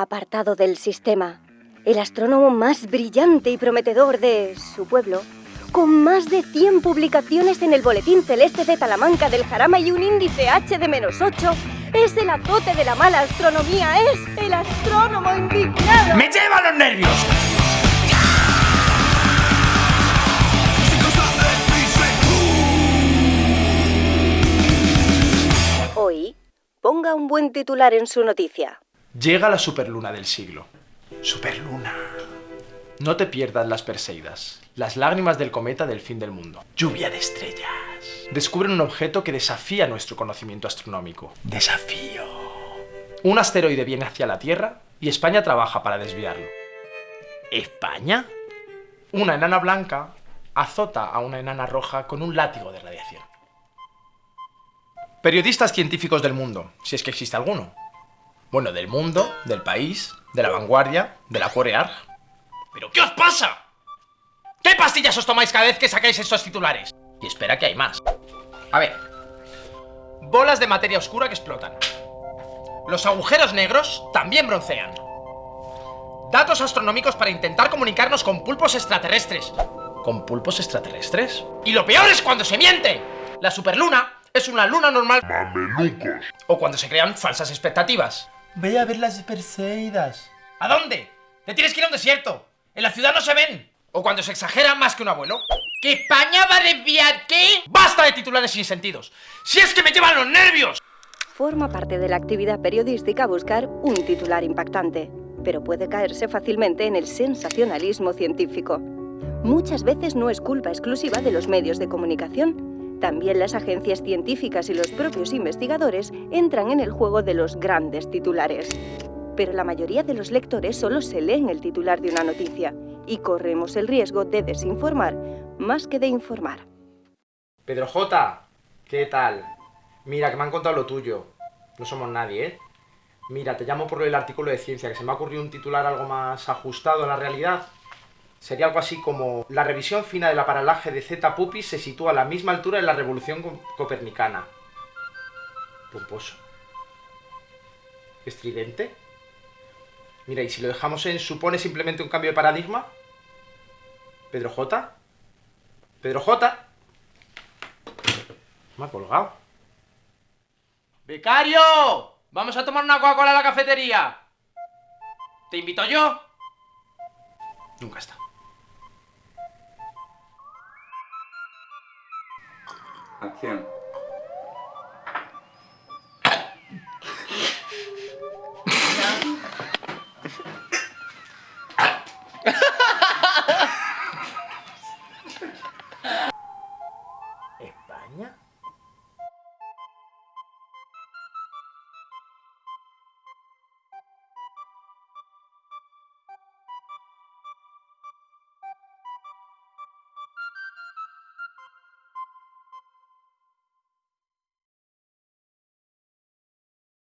apartado del sistema, el astrónomo más brillante y prometedor de su pueblo, con más de 100 publicaciones en el Boletín Celeste de Talamanca del Jarama y un índice H de menos 8, es el azote de la mala astronomía, es el astrónomo indignado. ¡Me lleva los nervios! Hoy, ponga un buen titular en su noticia. Llega la superluna del siglo. Superluna. No te pierdas las Perseidas, las lágrimas del cometa del fin del mundo. Lluvia de estrellas. Descubren un objeto que desafía nuestro conocimiento astronómico. Desafío. Un asteroide viene hacia la Tierra y España trabaja para desviarlo. ¿España? Una enana blanca azota a una enana roja con un látigo de radiación. Periodistas científicos del mundo, si es que existe alguno. Bueno, del mundo, del país, de la vanguardia, de la Corear. ¿Pero qué os pasa? ¿Qué pastillas os tomáis cada vez que sacáis estos titulares? Y espera que hay más. A ver. Bolas de materia oscura que explotan. Los agujeros negros también broncean. Datos astronómicos para intentar comunicarnos con pulpos extraterrestres. ¿Con pulpos extraterrestres? Y lo peor es cuando se miente. La superluna es una luna normal. Mamelucos. O cuando se crean falsas expectativas. Voy a ver las Perseidas. ¿A dónde? Te tienes que ir a un desierto. En la ciudad no se ven. O cuando se exagera más que un abuelo. ¿Que España va a desviar qué? ¡Basta de titulares sin sentidos! ¡Si es que me llevan los nervios! Forma parte de la actividad periodística buscar un titular impactante, pero puede caerse fácilmente en el sensacionalismo científico. Muchas veces no es culpa exclusiva de los medios de comunicación. También las agencias científicas y los propios investigadores entran en el juego de los grandes titulares. Pero la mayoría de los lectores solo se leen el titular de una noticia y corremos el riesgo de desinformar más que de informar. Pedro J, ¿qué tal? Mira, que me han contado lo tuyo. No somos nadie, ¿eh? Mira, te llamo por el artículo de ciencia, que se me ha ocurrido un titular algo más ajustado a la realidad. Sería algo así como La revisión fina de la paralaje de Z Pupis se sitúa a la misma altura de la revolución co- copernicana. Pomposo. ¿Estridente? Mira, ¿y si lo dejamos en supone simplemente un cambio de paradigma? ¿Pedro J? ¿Pedro J? Me ha colgado. ¡Becario! ¡Vamos a tomar una Coca-Cola a la cafetería! ¿Te invito yo? Nunca está. Acción. España.